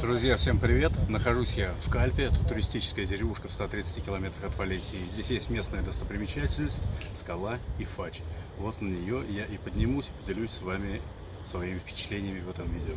Друзья, всем привет! Нахожусь я в Кальпе, это туристическая деревушка в 130 километрах от Валесии. Здесь есть местная достопримечательность, скала и фач. Вот на нее я и поднимусь поделюсь с вами своими впечатлениями в этом видео.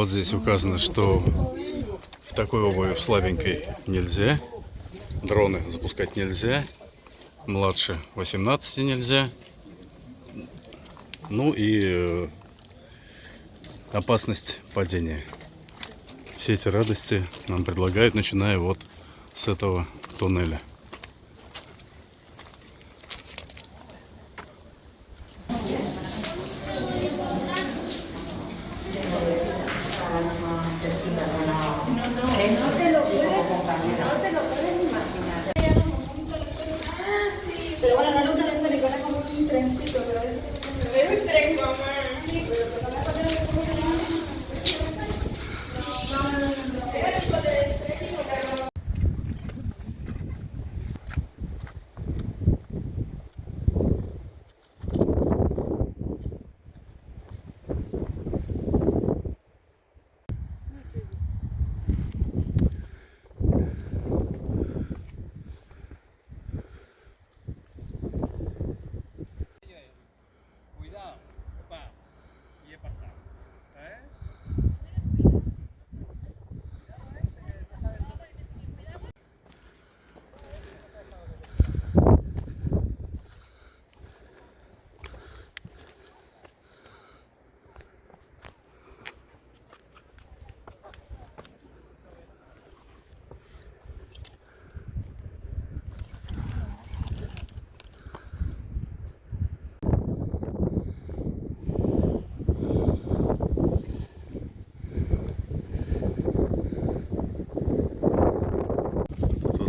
Вот здесь указано, что в такой обуви в слабенькой нельзя. Дроны запускать нельзя. Младше 18 нельзя. Ну и э, опасность падения. Все эти радости нам предлагают, начиная вот с этого туннеля. that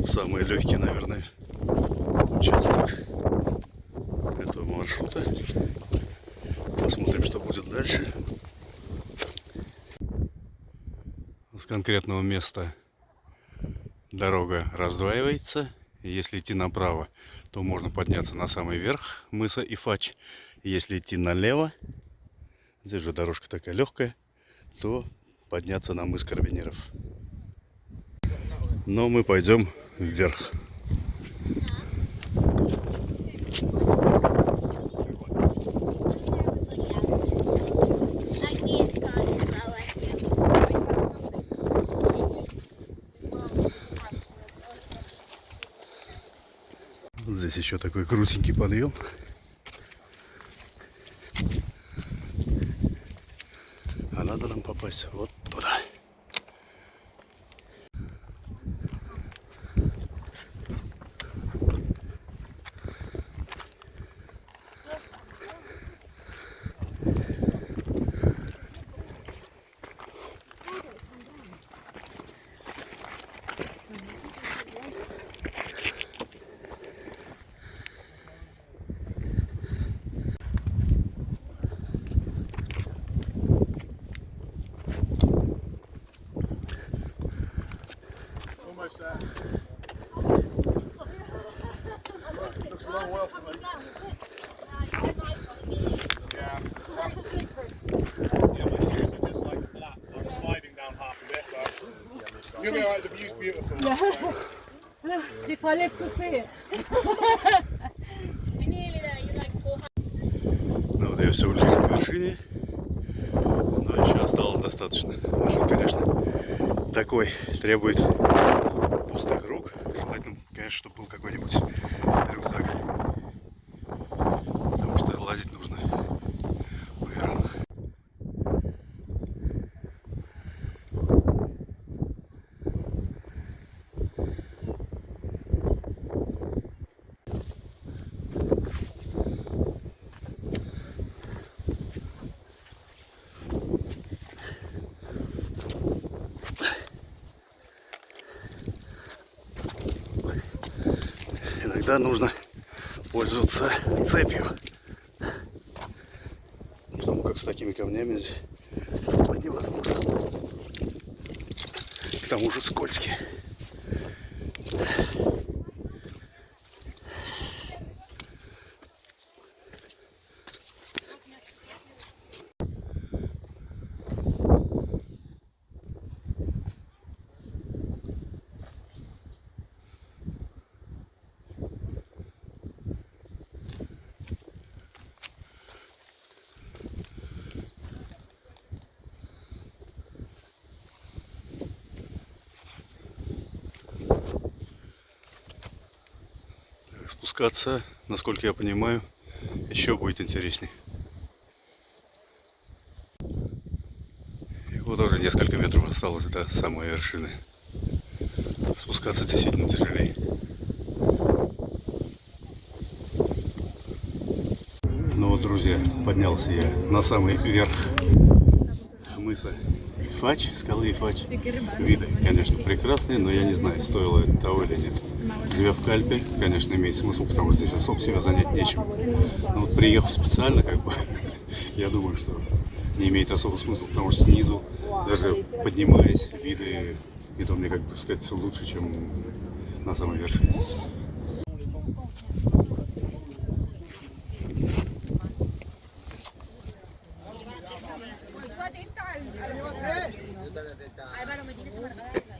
Тот самый легкий, наверное, участок этого маршрута. Посмотрим, что будет дальше. С конкретного места дорога раздваивается. Если идти направо, то можно подняться на самый верх мыса Ифач. Если идти налево, здесь же дорожка такая легкая, то подняться на мыс Карабинеров. Но мы пойдем вверх. Здесь еще такой крутенький подъем. А надо нам попасть вот If I live to see it. Ну вот я все ближе к вершине. Но еще осталось достаточно. Маршрут, конечно, такой. Требует какой-нибудь всегда нужно пользоваться цепью. Потому как с такими камнями ступать невозможно. К тому же скользкие. Спускаться, насколько я понимаю, еще будет интересней. И вот уже несколько метров осталось до самой вершины. Спускаться действительно тяжелее. Ну вот, друзья, поднялся я на самый верх мыса Фач, скалы Фач. Виды, конечно, прекрасные, но я не знаю, стоило это того или нет. Живя в Кальпе, конечно, имеет смысл, потому что здесь особо себя занять нечем. Но вот приехав специально, как бы, я думаю, что не имеет особого смысла, потому что снизу, даже поднимаясь, виды, и то мне, как бы сказать, лучше, чем на самой вершине. Álvaro, me tienes ¿no?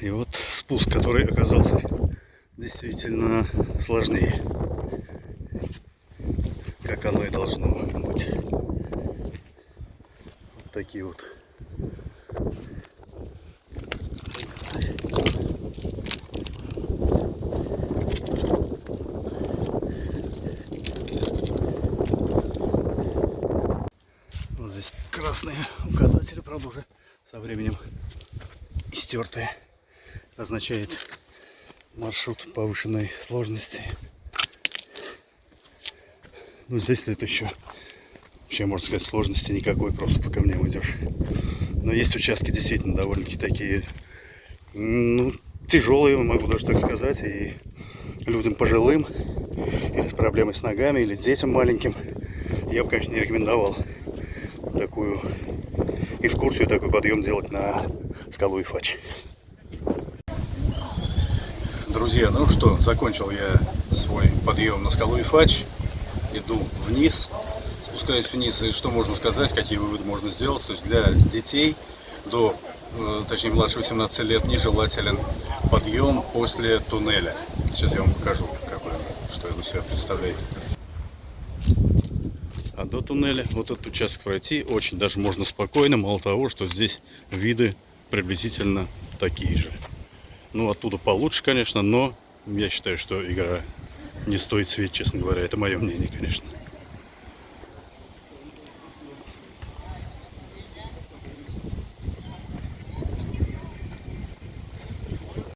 И вот спуск, который оказался действительно сложнее. Как оно и должно быть. Вот такие вот. Вот здесь красные указатели, правда, уже со временем стертые. Означает маршрут повышенной сложности. Ну, здесь это еще, вообще, можно сказать, сложности никакой, просто по камням идешь. Но есть участки действительно довольно-таки такие, ну, тяжелые, могу даже так сказать, и людям пожилым, или с проблемой с ногами, или детям маленьким, я бы, конечно, не рекомендовал такую экскурсию, такой подъем делать на скалу Ифач. Друзья, ну что, закончил я свой подъем на скалу Ифач. Иду вниз, спускаюсь вниз, и что можно сказать, какие выводы можно сделать. То есть для детей до, э, точнее, младше 18 лет нежелателен подъем после туннеля. Сейчас я вам покажу, какой, что он себя представляет. А до туннеля вот этот участок пройти очень даже можно спокойно, мало того, что здесь виды приблизительно такие же. Ну, оттуда получше, конечно, но я считаю, что игра не стоит свеч, честно говоря. Это мое мнение, конечно.